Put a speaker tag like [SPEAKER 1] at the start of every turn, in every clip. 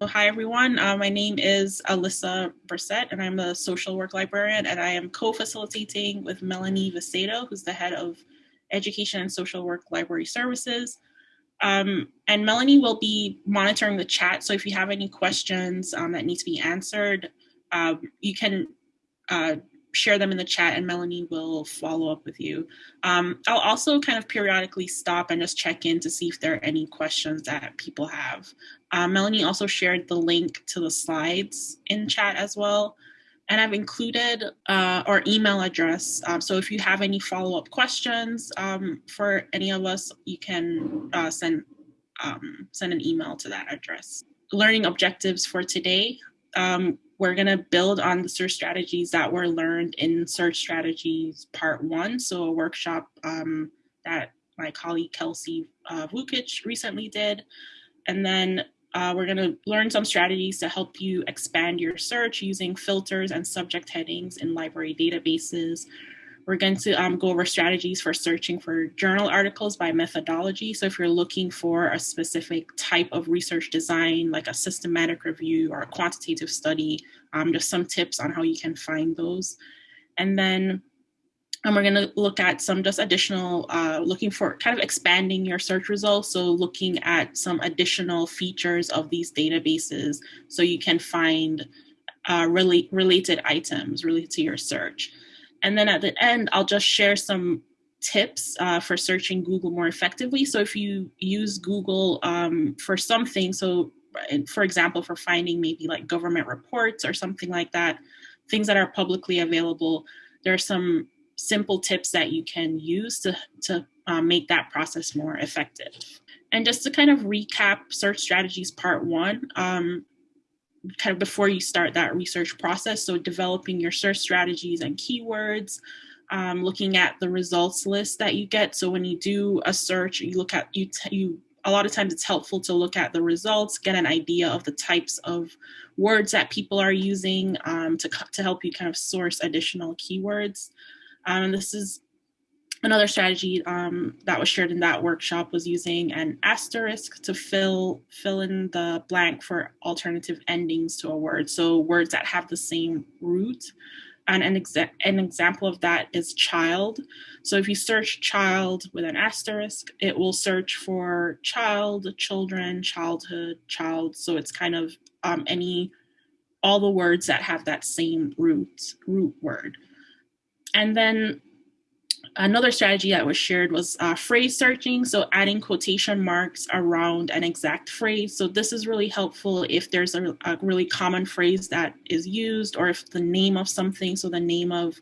[SPEAKER 1] So hi, everyone. Uh, my name is Alyssa Brissett, and I'm a social work librarian, and I am co-facilitating with Melanie Vicedo, who's the head of Education and Social Work Library Services. Um, and Melanie will be monitoring the chat, so if you have any questions um, that need to be answered, uh, you can uh, share them in the chat and Melanie will follow up with you. Um, I'll also kind of periodically stop and just check in to see if there are any questions that people have. Uh, Melanie also shared the link to the slides in chat as well. And I've included uh, our email address. Um, so if you have any follow-up questions um, for any of us, you can uh, send, um, send an email to that address. Learning objectives for today. Um, we're going to build on the search strategies that were learned in search strategies part one. So a workshop um, that my colleague Kelsey uh, Vukic recently did. And then uh, we're going to learn some strategies to help you expand your search using filters and subject headings in library databases. We're going to um, go over strategies for searching for journal articles by methodology. So if you're looking for a specific type of research design, like a systematic review or a quantitative study, um, just some tips on how you can find those. And then and we're going to look at some just additional, uh, looking for kind of expanding your search results. So looking at some additional features of these databases so you can find uh, really related items related to your search. And then at the end, I'll just share some tips uh, for searching Google more effectively. So if you use Google um, for something, so for example, for finding maybe like government reports or something like that, things that are publicly available, there are some simple tips that you can use to, to uh, make that process more effective. And just to kind of recap search strategies part one, um, kind of before you start that research process. So developing your search strategies and keywords, um, looking at the results list that you get. So when you do a search, you look at you you a lot of times it's helpful to look at the results, get an idea of the types of words that people are using um, to to help you kind of source additional keywords. Um, and this is Another strategy um, that was shared in that workshop was using an asterisk to fill fill in the blank for alternative endings to a word. So words that have the same root. And an, exa an example of that is child. So if you search child with an asterisk, it will search for child, children, childhood, child. So it's kind of um, any, all the words that have that same root, root word. And then Another strategy that was shared was uh, phrase searching, so adding quotation marks around an exact phrase. So this is really helpful if there's a, a really common phrase that is used or if the name of something, so the name of,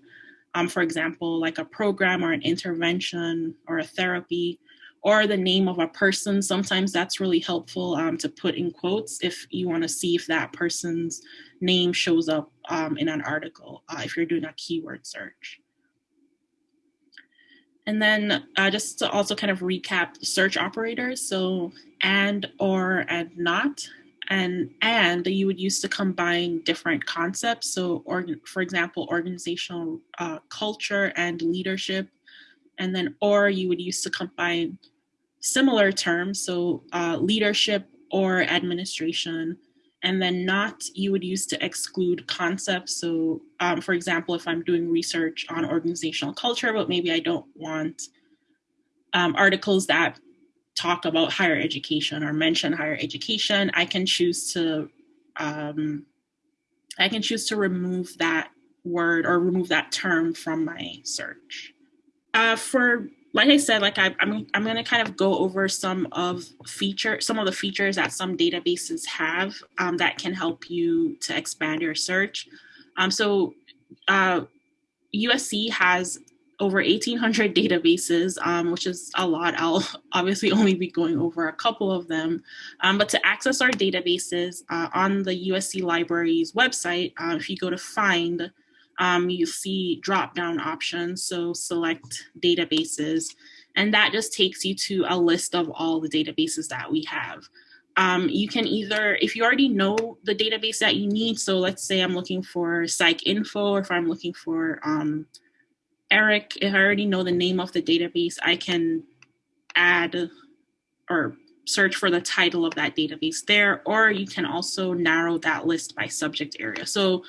[SPEAKER 1] um, for example, like a program or an intervention or a therapy, or the name of a person. Sometimes that's really helpful um, to put in quotes if you want to see if that person's name shows up um, in an article, uh, if you're doing a keyword search. And then uh, just to also kind of recap search operators, so and, or, and not, and and you would use to combine different concepts. So organ, for example, organizational uh, culture and leadership, and then or you would use to combine similar terms, so uh, leadership or administration, and then not you would use to exclude concepts. So um, for example, if I'm doing research on organizational culture, but maybe I don't want um, articles that talk about higher education or mention higher education, I can choose to um, I can choose to remove that word or remove that term from my search. Uh, for like I said, like I, I'm, I'm going to kind of go over some of feature, some of the features that some databases have um, that can help you to expand your search. Um, so uh, USC has over 1,800 databases, um, which is a lot. I'll obviously only be going over a couple of them. Um, but to access our databases uh, on the USC Library's website, uh, if you go to find, um, you see drop down options. So select databases, and that just takes you to a list of all the databases that we have. Um, you can either, if you already know the database that you need, so let's say I'm looking for PsycInfo, or if I'm looking for um, ERIC, if I already know the name of the database, I can add or search for the title of that database there, or you can also narrow that list by subject area. So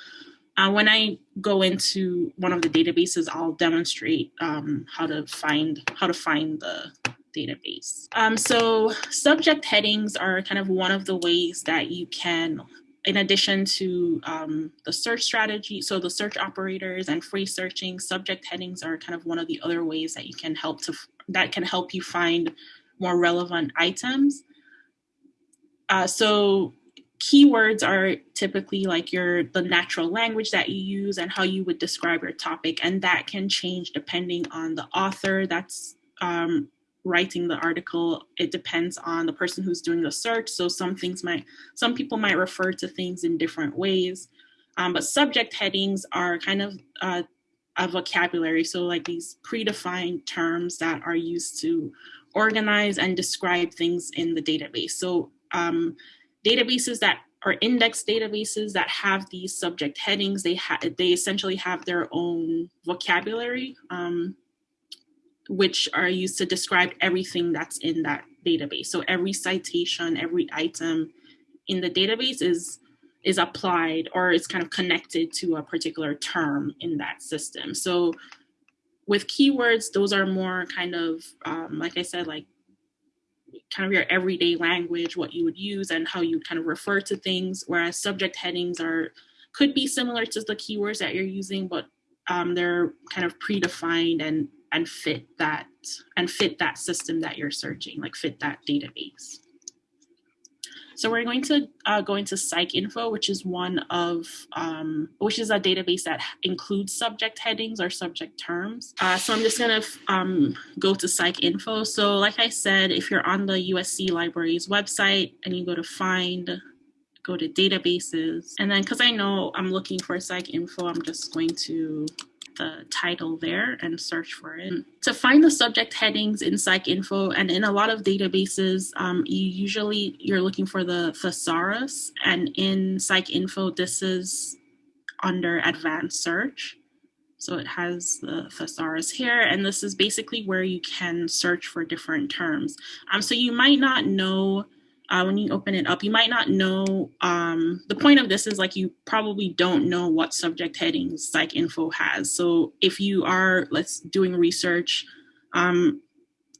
[SPEAKER 1] uh, when I go into one of the databases, I'll demonstrate um, how to find how to find the database. Um, so subject headings are kind of one of the ways that you can, in addition to um, the search strategy, so the search operators and free searching, subject headings are kind of one of the other ways that you can help to that can help you find more relevant items. Uh, so keywords are typically like your the natural language that you use and how you would describe your topic and that can change depending on the author that's um, writing the article. It depends on the person who's doing the search so some things might some people might refer to things in different ways. Um, but subject headings are kind of uh, a vocabulary so like these predefined terms that are used to organize and describe things in the database. So um, databases that are index databases that have these subject headings they have they essentially have their own vocabulary um, which are used to describe everything that's in that database. So every citation, every item in the database is is applied or is kind of connected to a particular term in that system. So with keywords, those are more kind of, um, like I said, like kind of your everyday language, what you would use and how you kind of refer to things. Whereas subject headings are could be similar to the keywords that you're using, but um, they're kind of predefined and and fit that and fit that system that you're searching, like fit that database. So we're going to uh, go into PsycInfo, which is one of, um, which is a database that includes subject headings or subject terms. Uh, so I'm just gonna um, go to PsycInfo. So like I said, if you're on the USC Libraries website and you go to find, go to databases, and then because I know I'm looking for PsycInfo, I'm just going to the title there and search for it. To find the subject headings in PsycInfo and in a lot of databases, um, you usually you're looking for the thesaurus, and in PsycInfo this is under advanced search. So it has the thesaurus here, and this is basically where you can search for different terms. Um, so you might not know uh, when you open it up, you might not know. Um, the point of this is like you probably don't know what subject headings PsycInfo has. So if you are, let's doing research, um,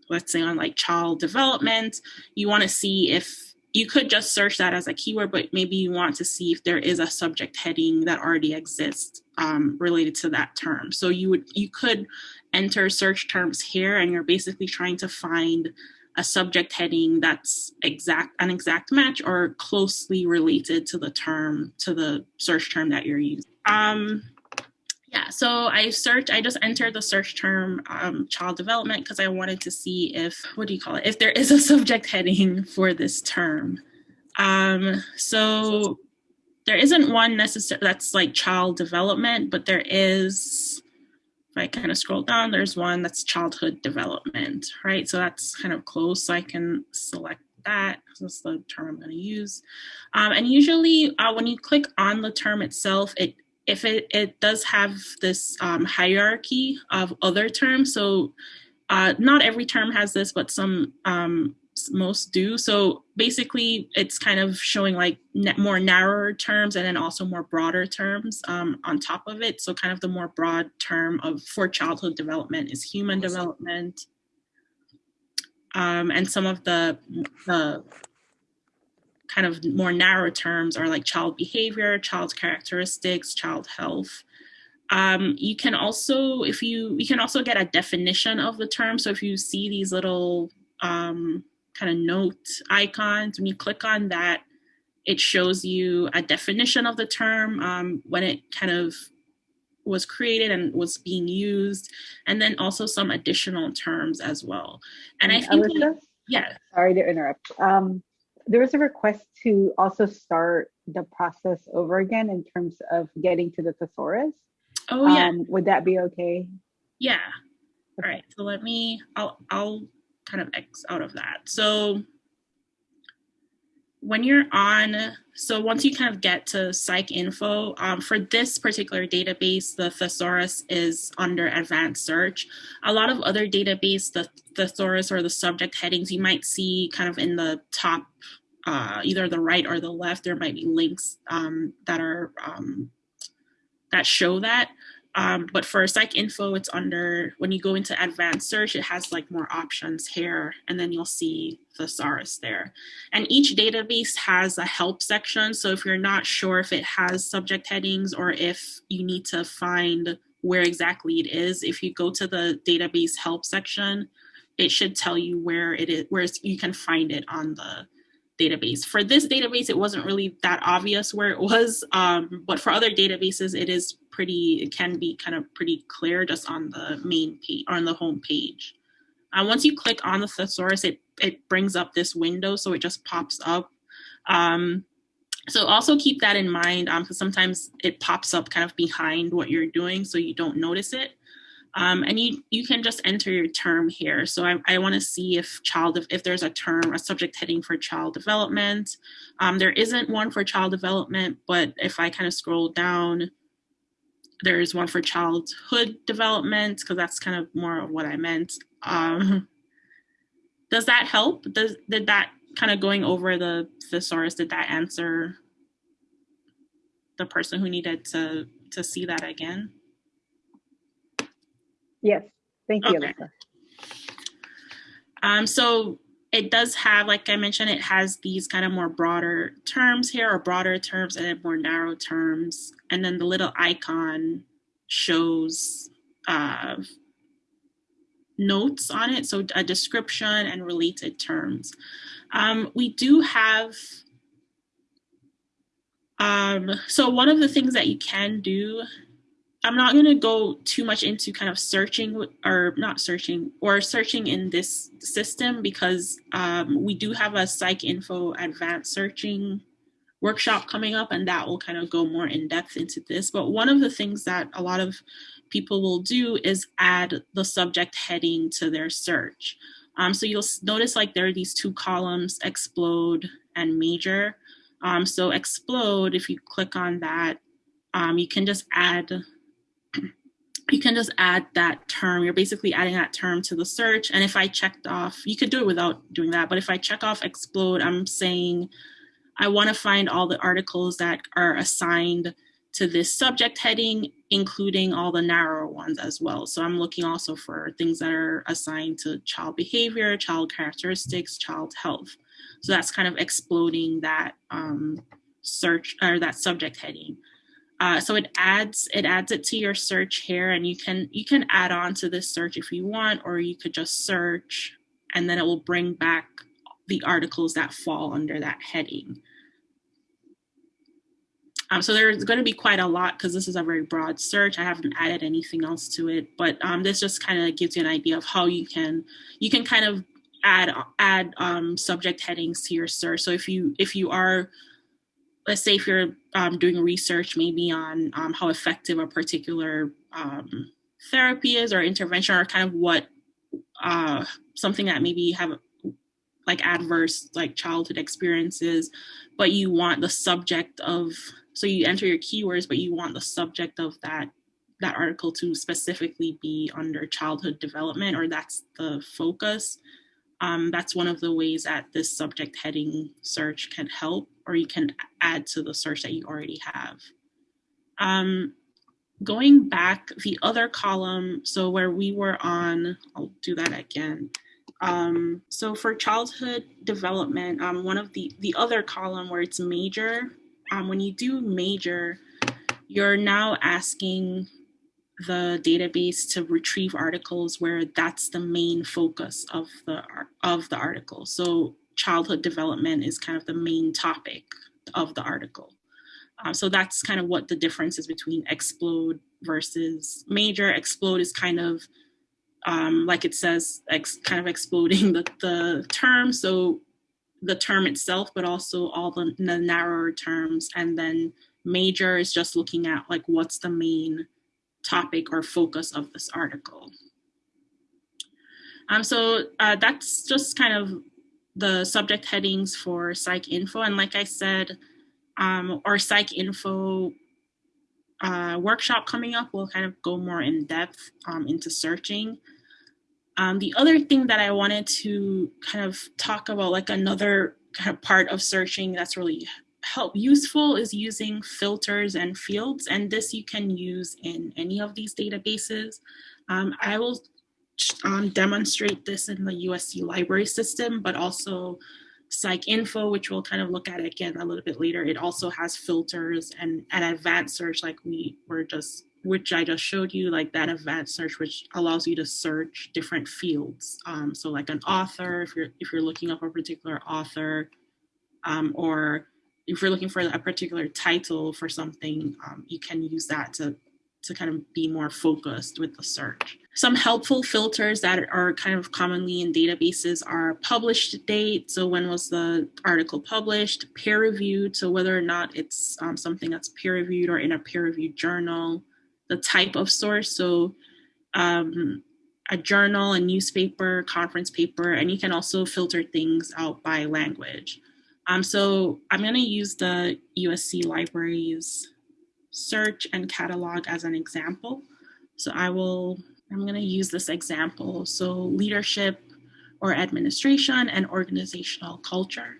[SPEAKER 1] let's say on like child development, you want to see if you could just search that as a keyword, but maybe you want to see if there is a subject heading that already exists um, related to that term. So you would you could enter search terms here, and you're basically trying to find a subject heading that's exact an exact match or closely related to the term to the search term that you're using. Um yeah so i searched i just entered the search term um, child development because i wanted to see if what do you call it? If there is a subject heading for this term. Um so there isn't one necessary that's like child development but there is if I kind of scroll down, there's one that's childhood development, right? So that's kind of close. So I can select that. That's the term I'm going to use. Um, and usually uh, when you click on the term itself, it if it, it does have this um, hierarchy of other terms. So uh, not every term has this, but some um, most do. So basically, it's kind of showing like more narrower terms and then also more broader terms um, on top of it. So kind of the more broad term of for childhood development is human development. Um, and some of the, the kind of more narrow terms are like child behavior, child characteristics, child health. Um, you can also, if you, you can also get a definition of the term. So if you see these little um, kind of note icons. When you click on that, it shows you a definition of the term um, when it kind of was created and was being used, and then also some additional terms as well. And I think, Alyssa, yeah.
[SPEAKER 2] Sorry to interrupt. Um, there was a request to also start the process over again in terms of getting to the thesaurus.
[SPEAKER 1] Oh yeah. Um,
[SPEAKER 2] would that be okay?
[SPEAKER 1] Yeah. Okay. All right. So let me. I'll. I'll kind of X out of that. So when you're on, so once you kind of get to PsycInfo, um, for this particular database, the thesaurus is under advanced search. A lot of other database, the thesaurus or the subject headings, you might see kind of in the top, uh, either the right or the left, there might be links um, that are, um, that show that. Um, but for PsycInfo, it's under, when you go into advanced search, it has like more options here, and then you'll see thesaurus there. And each database has a help section. So if you're not sure if it has subject headings or if you need to find where exactly it is, if you go to the database help section, it should tell you where it is, where you can find it on the database. For this database, it wasn't really that obvious where it was, um, but for other databases, it is pretty, it can be kind of pretty clear just on the main page, on the home page. Uh, once you click on the thesaurus, it, it brings up this window, so it just pops up. Um, so also keep that in mind because um, sometimes it pops up kind of behind what you're doing so you don't notice it. Um, and you, you can just enter your term here. So I, I want to see if child, if, if there's a term, a subject heading for child development. Um, there isn't one for child development, but if I kind of scroll down, there's one for childhood development because that's kind of more of what I meant. Um, does that help? Does did that kind of going over the thesaurus? Did that answer the person who needed to to see that again?
[SPEAKER 2] Yes, thank you, okay.
[SPEAKER 1] Um, so it does have, like I mentioned, it has these kind of more broader terms here, or broader terms and then more narrow terms. And then the little icon shows uh, notes on it, so a description and related terms. Um, we do have, um, so one of the things that you can do I'm not going to go too much into kind of searching or not searching or searching in this system because um, we do have a PsycInfo advanced searching workshop coming up and that will kind of go more in depth into this. But one of the things that a lot of people will do is add the subject heading to their search. Um, so you'll notice like there are these two columns, explode and major. Um, so explode, if you click on that, um, you can just add you can just add that term. You're basically adding that term to the search. And if I checked off, you could do it without doing that. But if I check off explode, I'm saying I want to find all the articles that are assigned to this subject heading, including all the narrower ones as well. So I'm looking also for things that are assigned to child behavior, child characteristics, child health. So that's kind of exploding that um, search or that subject heading. Uh, so it adds it adds it to your search here, and you can you can add on to this search if you want, or you could just search, and then it will bring back the articles that fall under that heading. Um, so there's going to be quite a lot because this is a very broad search. I haven't added anything else to it, but um, this just kind of gives you an idea of how you can you can kind of add add um, subject headings to your search. So if you if you are let's say if you're um, doing research maybe on um, how effective a particular um, therapy is or intervention or kind of what uh, something that maybe you have like adverse like childhood experiences but you want the subject of so you enter your keywords but you want the subject of that that article to specifically be under childhood development or that's the focus um, that's one of the ways that this subject heading search can help, or you can add to the search that you already have. Um, going back, the other column, so where we were on, I'll do that again. Um, so for childhood development, um, one of the, the other column where it's major, um, when you do major, you're now asking the database to retrieve articles where that's the main focus of the of the article. So childhood development is kind of the main topic of the article. Um, so that's kind of what the difference is between explode versus major. Explode is kind of um, like it says, kind of exploding the, the term. So the term itself, but also all the, the narrower terms. And then major is just looking at like what's the main topic or focus of this article. Um, so uh, that's just kind of the subject headings for PsycInfo. And like I said, um, our PsycInfo uh, workshop coming up will kind of go more in depth um, into searching. Um, the other thing that I wanted to kind of talk about, like another kind of part of searching that's really help useful is using filters and fields and this you can use in any of these databases. Um, I will um, demonstrate this in the USC library system, but also PsycInfo, which we'll kind of look at again a little bit later. It also has filters and an advanced search like we were just, which I just showed you, like that advanced search, which allows you to search different fields. Um, so like an author, if you're, if you're looking up a particular author, um, or if you're looking for a particular title for something, um, you can use that to to kind of be more focused with the search. Some helpful filters that are kind of commonly in databases are published date. So when was the article published? Peer reviewed. So whether or not it's um, something that's peer reviewed or in a peer reviewed journal. The type of source. So um, a journal, a newspaper, conference paper, and you can also filter things out by language. Um, so I'm going to use the USC Libraries search and catalog as an example. So I will, I'm going to use this example. So leadership or administration and organizational culture.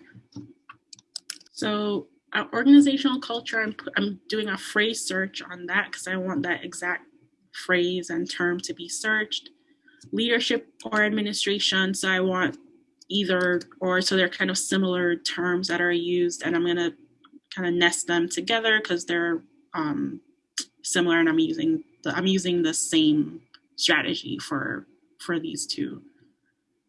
[SPEAKER 1] So uh, organizational culture, I'm, I'm doing a phrase search on that because I want that exact phrase and term to be searched. Leadership or administration, so I want either or, so they're kind of similar terms that are used and I'm gonna kind of nest them together because they're um, similar and I'm using the, I'm using the same strategy for for these two.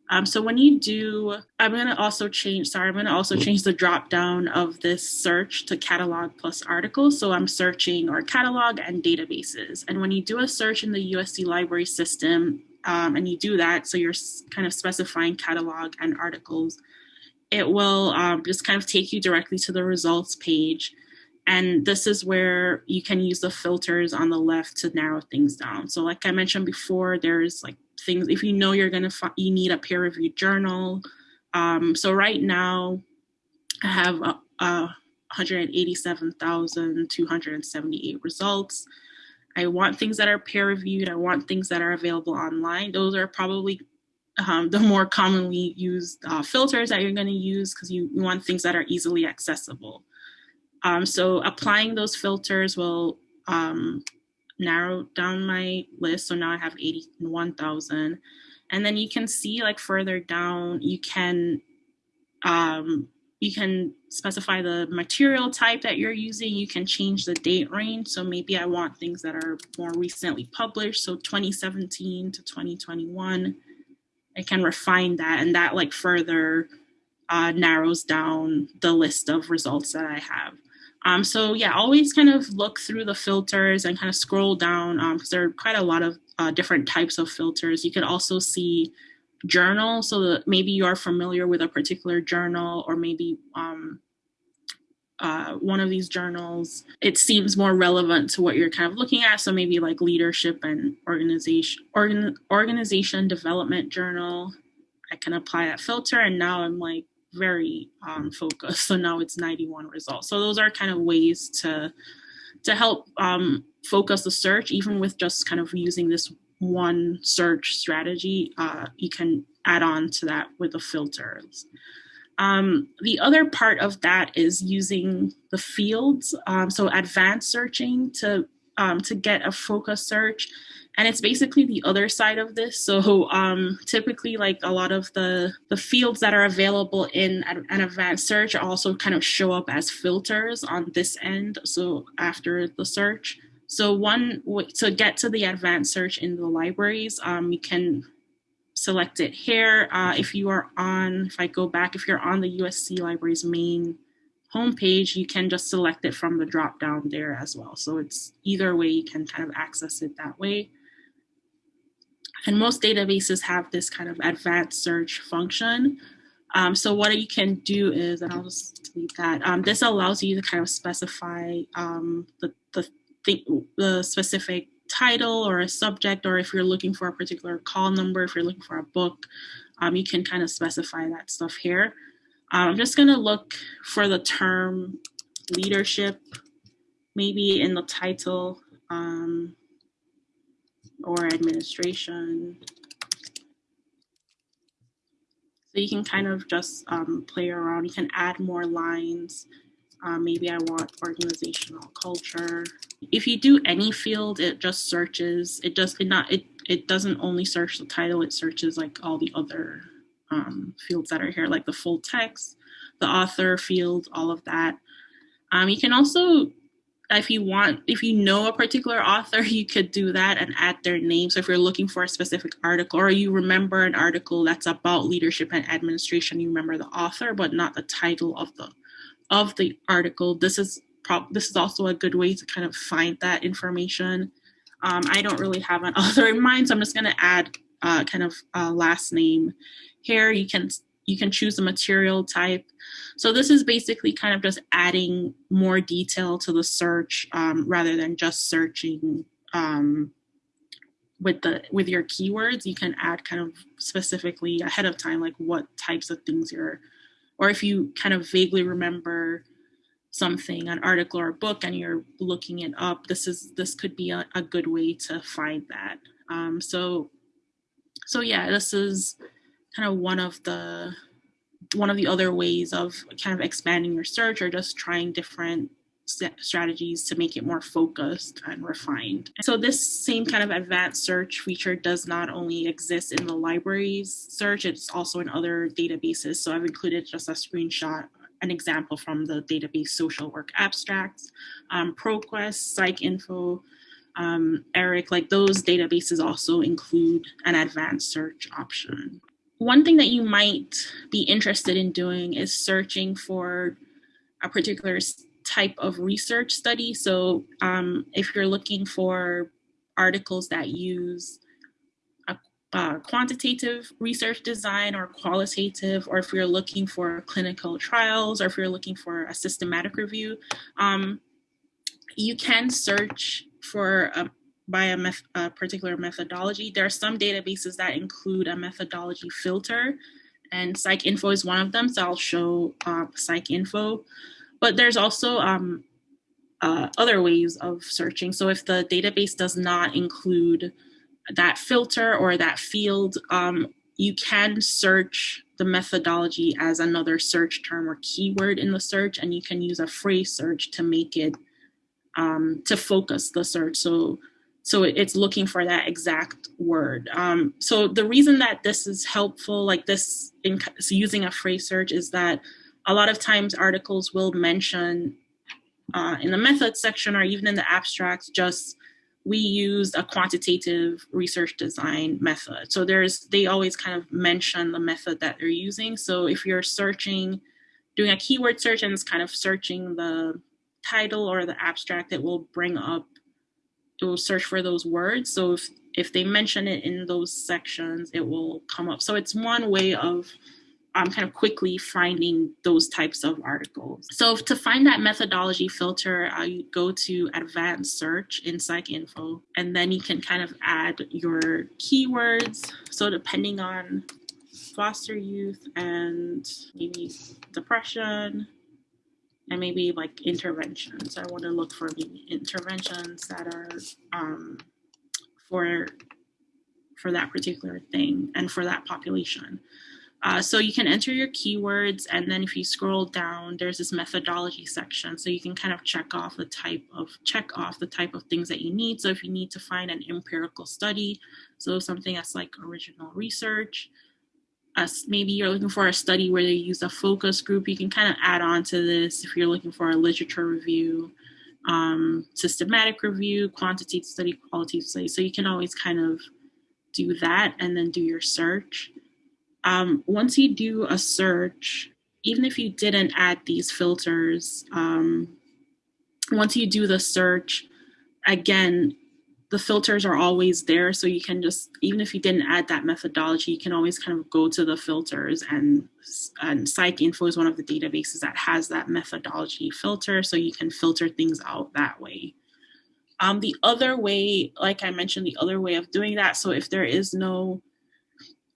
[SPEAKER 1] Um, so when you do, I'm going to also change, sorry, I'm going to also change the drop down of this search to catalog plus articles. So I'm searching our catalog and databases. And when you do a search in the USC library system um, and you do that, so you're kind of specifying catalog and articles, it will um, just kind of take you directly to the results page. And this is where you can use the filters on the left to narrow things down. So like I mentioned before, there's like things, if you know you're gonna, you need a peer reviewed journal. Um, so right now I have uh, uh, 187,278 results. I want things that are peer reviewed. I want things that are available online. Those are probably um, the more commonly used uh, filters that you're going to use because you, you, want things that are easily accessible. Um, so applying those filters will um, narrow down my list. So now I have 81,000. And then you can see like further down, you can um, you can specify the material type that you're using. You can change the date range. So maybe I want things that are more recently published. So 2017 to 2021. I can refine that and that like further uh, narrows down the list of results that I have. Um, so yeah, always kind of look through the filters and kind of scroll down because um, there are quite a lot of uh, different types of filters. You could also see journal, so that maybe you are familiar with a particular journal or maybe um, uh, one of these journals, it seems more relevant to what you're kind of looking at. So maybe like leadership and organization, organ, organization development journal. I can apply that filter, and now I'm like, very um, focused. So now it's 91 results. So those are kind of ways to to help um, focus the search, even with just kind of using this one search strategy. Uh, you can add on to that with the filters. Um, the other part of that is using the fields, um, so advanced searching to um, to get a focus search and it's basically the other side of this so um, typically like a lot of the the fields that are available in an advanced search also kind of show up as filters on this end so after the search so one way to get to the advanced search in the libraries um, you can select it here uh, if you are on if i go back if you're on the usc libraries main homepage, you can just select it from the drop down there as well. So it's either way, you can kind of access it that way. And most databases have this kind of advanced search function. Um, so what you can do is, and I'll just delete that, um, this allows you to kind of specify um, the, the, the specific title or a subject, or if you're looking for a particular call number, if you're looking for a book, um, you can kind of specify that stuff here. Um, I'm just gonna look for the term leadership, maybe in the title um, or administration. So you can kind of just um, play around. You can add more lines. Um, maybe I want organizational culture. If you do any field, it just searches. It does it not it it doesn't only search the title. It searches like all the other um, fields that are here, like the full text, the author field, all of that. Um, you can also, if you want, if you know a particular author, you could do that and add their name. So if you're looking for a specific article or you remember an article that's about leadership and administration, you remember the author, but not the title of the of the article. This is this is also a good way to kind of find that information. Um, I don't really have an author in mind, so I'm just going to add uh, kind of a last name here. You can you can choose the material type. So this is basically kind of just adding more detail to the search um, rather than just searching um, with the with your keywords. You can add kind of specifically ahead of time, like what types of things you're, or if you kind of vaguely remember something, an article or a book, and you're looking it up. This is this could be a, a good way to find that. Um, so so yeah, this is kind of one of the one of the other ways of kind of expanding your search or just trying different strategies to make it more focused and refined. So this same kind of advanced search feature does not only exist in the library's search, it's also in other databases. So I've included just a screenshot, an example from the database social work abstracts, um, ProQuest, PsycInfo, um, ERIC, like those databases also include an advanced search option one thing that you might be interested in doing is searching for a particular type of research study. So um, if you're looking for articles that use a, a quantitative research design or qualitative, or if you're looking for clinical trials, or if you're looking for a systematic review, um, you can search for a, by a, a particular methodology. There are some databases that include a methodology filter, and PsycInfo is one of them. So I'll show uh, PsycInfo. But there's also um, uh, other ways of searching. So if the database does not include that filter or that field, um, you can search the methodology as another search term or keyword in the search, and you can use a phrase search to make it um, to focus the search. So so it's looking for that exact word um, so the reason that this is helpful like this in so using a phrase search is that a lot of times articles will mention uh, in the methods section or even in the abstracts just we used a quantitative research design method so there's they always kind of mention the method that they're using so if you're searching doing a keyword search and it's kind of searching the title or the abstract it will bring up it will search for those words. So if, if they mention it in those sections, it will come up. So it's one way of um, kind of quickly finding those types of articles. So to find that methodology filter, uh, you go to advanced search in PsycInfo, and then you can kind of add your keywords. So depending on foster youth and maybe depression, and maybe like interventions. I want to look for maybe interventions that are um, for for that particular thing and for that population. Uh, so you can enter your keywords, and then if you scroll down, there's this methodology section. So you can kind of check off the type of check off the type of things that you need. So if you need to find an empirical study, so something that's like original research, us maybe you're looking for a study where they use a focus group you can kind of add on to this if you're looking for a literature review um, systematic review quantitative study qualitative study so you can always kind of do that and then do your search um, once you do a search even if you didn't add these filters um, once you do the search again the filters are always there. So you can just, even if you didn't add that methodology, you can always kind of go to the filters and, and PsycInfo is one of the databases that has that methodology filter. So you can filter things out that way. Um, the other way, like I mentioned, the other way of doing that. So if there is no,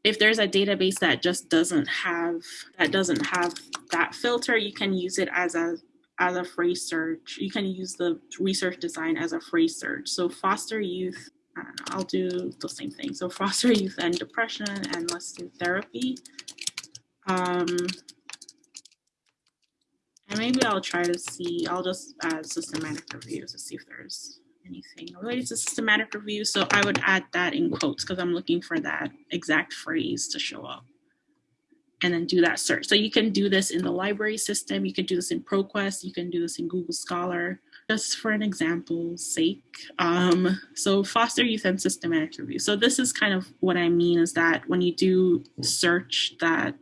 [SPEAKER 1] if there's a database that just doesn't have that doesn't have that filter, you can use it as a as a phrase search. You can use the research design as a phrase search. So foster youth, know, I'll do the same thing. So foster youth and depression and let's do therapy. Um, and maybe I'll try to see, I'll just add systematic reviews to see if there's anything related to systematic review. So I would add that in quotes because I'm looking for that exact phrase to show up and then do that search. So you can do this in the library system. You can do this in ProQuest. You can do this in Google Scholar, just for an example's sake. Um, so foster youth and systematic review. So this is kind of what I mean is that when you do search that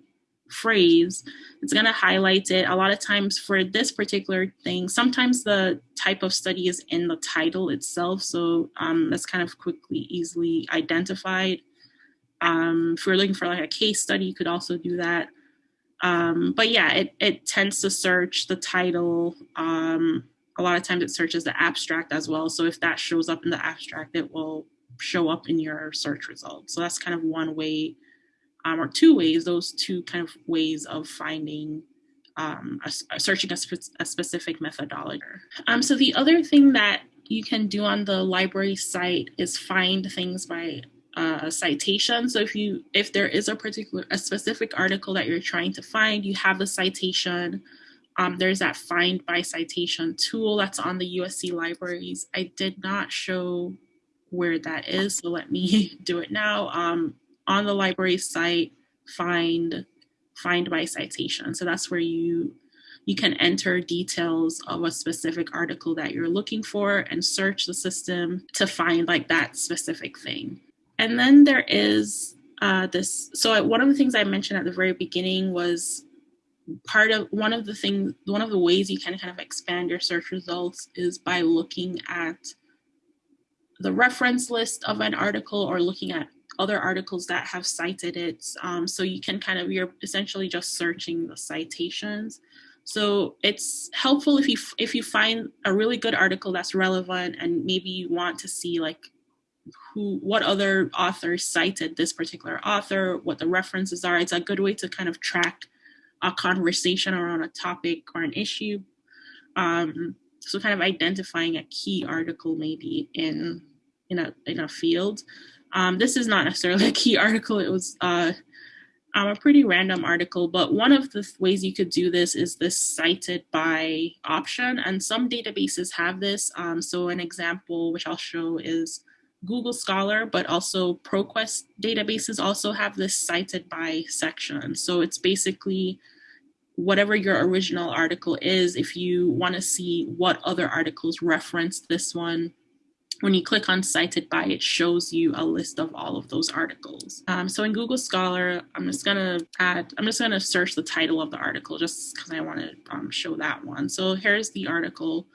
[SPEAKER 1] phrase, it's going to highlight it. A lot of times for this particular thing, sometimes the type of study is in the title itself. So um, that's kind of quickly, easily identified. Um, if you're looking for like a case study, you could also do that. Um, but yeah, it, it tends to search the title. Um, a lot of times it searches the abstract as well. So if that shows up in the abstract, it will show up in your search results. So that's kind of one way um, or two ways, those two kind of ways of finding, um, a, a searching a, spe- a, specific methodology. Um, so the other thing that you can do on the library site is find things by uh, citation. So if you if there is a particular a specific article that you're trying to find, you have the citation. Um, there's that find by citation tool that's on the USC libraries. I did not show where that is, so let me do it now. Um, on the library site find find by citation. So that's where you you can enter details of a specific article that you're looking for and search the system to find like that specific thing. And then there is uh, this. So one of the things I mentioned at the very beginning was part of one of the things, one of the ways you can kind of expand your search results is by looking at the reference list of an article or looking at other articles that have cited it. Um, so you can kind of, you're essentially just searching the citations. So it's helpful if you if you find a really good article that's relevant and maybe you want to see like who what other authors cited this particular author, what the references are. It's a good way to kind of track a conversation around a topic or an issue. Um, so kind of identifying a key article maybe in in a in a field um, this is not necessarily a key article. It was uh, um, a pretty random article, but one of the ways you could do this is this cited by option, and some databases have this. Um, so an example, which I'll show, is Google Scholar, but also ProQuest databases also have this cited by section. So it's basically whatever your original article is, if you want to see what other articles reference this one, when you click on cited by, it shows you a list of all of those articles. Um, so in Google Scholar, I'm just gonna add, I'm just gonna search the title of the article just because I want to um, show that one. So here's the article.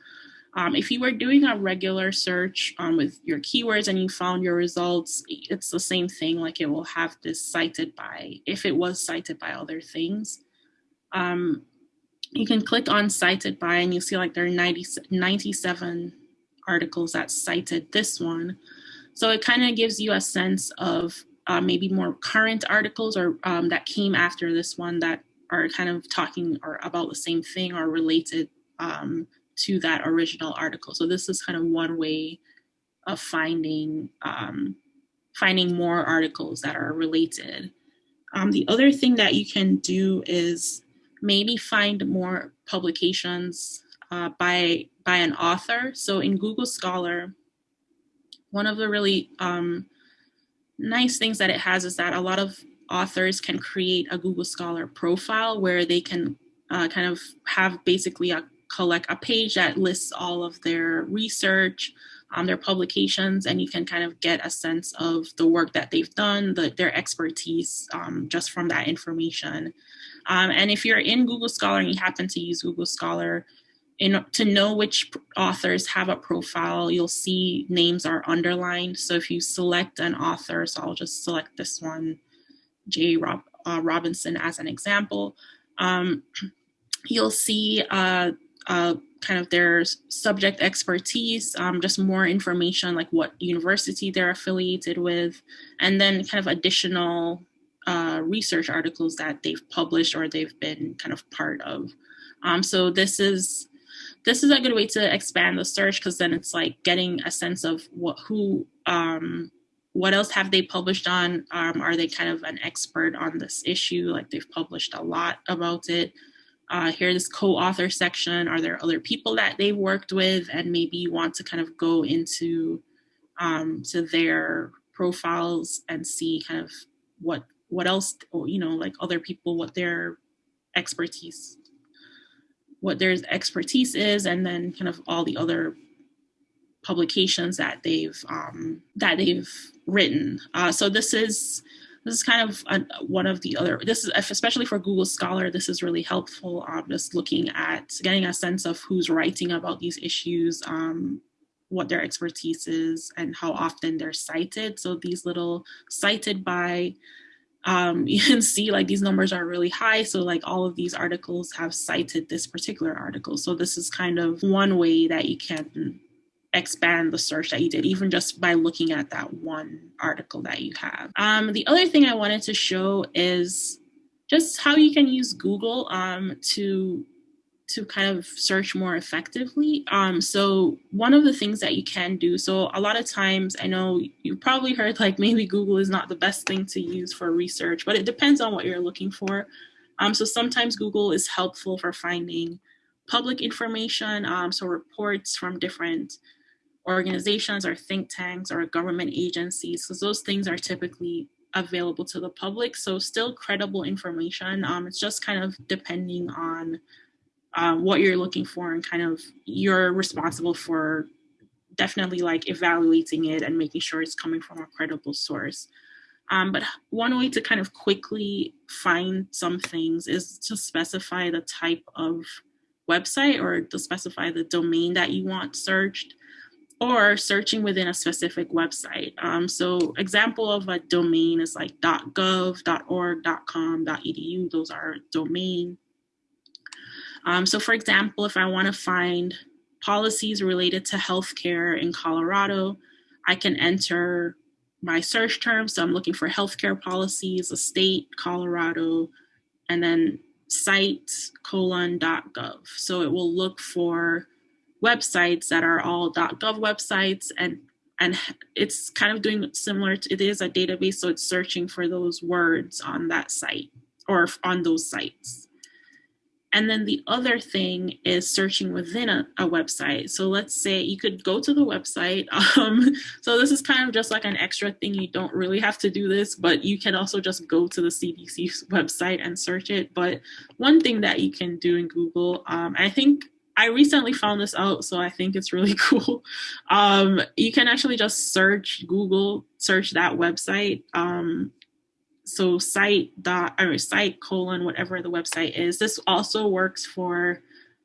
[SPEAKER 1] Um, if you were doing a regular search um, with your keywords and you found your results, it's the same thing. Like it will have this cited by, if it was cited by other things. Um, you can click on cited by and you'll see like there are 90, 97 articles that cited this one. So it kind of gives you a sense of uh, maybe more current articles or um, that came after this one that are kind of talking or about the same thing or related um, to that original article. So this is kind of one way of finding um, finding more articles that are related. Um, the other thing that you can do is maybe find more publications uh, by by an author. So in Google Scholar, one of the really um, nice things that it has is that a lot of authors can create a Google Scholar profile where they can uh, kind of have basically a collect a page that lists all of their research, um, their publications, and you can kind of get a sense of the work that they've done, the, their expertise um, just from that information. Um, and if you're in Google Scholar and you happen to use Google Scholar, in, to know which authors have a profile, you'll see names are underlined. So if you select an author, so I'll just select this one, J. Rob, uh, Robinson as an example, um, you'll see uh, uh, kind of their subject expertise, um, just more information like what university they're affiliated with, and then kind of additional uh, research articles that they've published or they've been kind of part of. Um, so this is this is a good way to expand the search because then it's like getting a sense of what who um, what else have they published on? Um, are they kind of an expert on this issue? Like they've published a lot about it. Uh, here, this co-author section. Are there other people that they've worked with, and maybe you want to kind of go into um, to their profiles and see kind of what what else, you know, like other people, what their expertise, what their expertise is, and then kind of all the other publications that they've um, that they've written. Uh, so this is this is kind of a, one of the other. This is especially for Google Scholar. This is really helpful. Um, just looking at getting a sense of who's writing about these issues, um, what their expertise is, and how often they're cited. So these little cited by. Um, you can see like these numbers are really high. So like all of these articles have cited this particular article. So this is kind of one way that you can expand the search that you did, even just by looking at that one article that you have. Um, the other thing I wanted to show is just how you can use Google um, to to kind of search more effectively. Um, so one of the things that you can do, so a lot of times I know you've probably heard like maybe Google is not the best thing to use for research, but it depends on what you're looking for. Um, so sometimes Google is helpful for finding public information, um, so reports from different organizations or think tanks or government agencies, because those things are typically available to the public. So still credible information. Um, it's just kind of depending on um, what you're looking for and kind of you're responsible for definitely like evaluating it and making sure it's coming from a credible source. Um, but one way to kind of quickly find some things is to specify the type of website or to specify the domain that you want searched or searching within a specific website. Um, so example of a domain is like .gov, .org, .com, .edu. Those are domain. Um, so for example, if I want to find policies related to healthcare in Colorado, I can enter my search term. So I'm looking for healthcare policies, a state, Colorado, and then site colon dot .gov. So it will look for websites that are all dot .gov websites and and it's kind of doing similar to, it is a database so it's searching for those words on that site or on those sites and then the other thing is searching within a, a website. So let's say you could go to the website. Um, so this is kind of just like an extra thing. You don't really have to do this, but you can also just go to the CDC website and search it. But one thing that you can do in Google, um, I think I recently found this out, so I think it's really cool. Um, you can actually just search Google, search that website. Um, so site dot or site colon whatever the website is. This also works for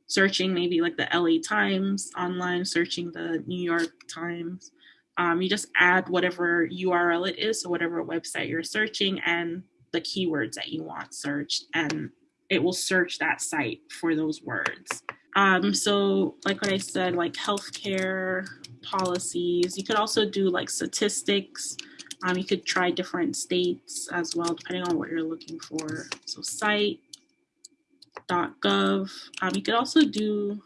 [SPEAKER 1] searching maybe like the LA Times online, searching the New York Times. Um, you just add whatever URL it is, so whatever website you're searching, and the keywords that you want searched, and it will search that site for those words. Um, so, like what I said, like healthcare policies, you could also do like statistics. Um, you could try different states as well, depending on what you're looking for. So, site.gov. Um, you could also do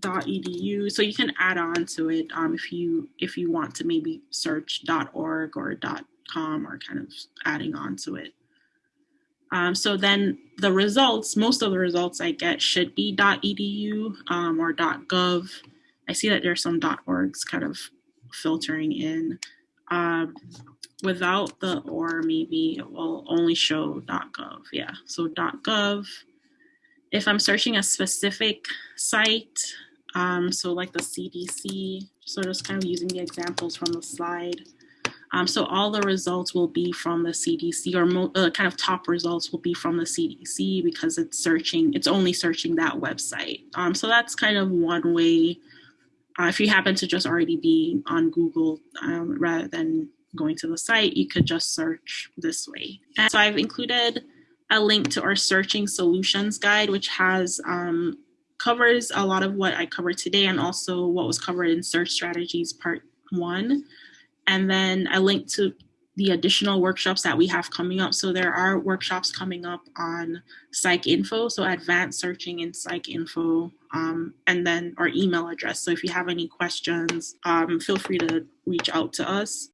[SPEAKER 1] .edu, so you can add on to it um, if you if you want to maybe search .org or .com or kind of adding on to it. Um, so then the results, most of the results I get should be .edu um, or .gov. I see that there's some .orgs kind of filtering in. Um, without the or, maybe it will only show .gov. Yeah, so .gov. If I'm searching a specific site, um, so like the CDC, so just kind of using the examples from the slide. Um, so all the results will be from the CDC or uh, kind of top results will be from the CDC because it's searching, it's only searching that website. Um, so that's kind of one way uh, if you happen to just already be on Google um, rather than going to the site, you could just search this way. And so I've included a link to our searching solutions guide, which has um, covers a lot of what I covered today and also what was covered in search strategies part one and then a link to the additional workshops that we have coming up. So there are workshops coming up on PsycInfo, so advanced searching in PsycInfo, um, and then our email address. So if you have any questions, um, feel free to reach out to us.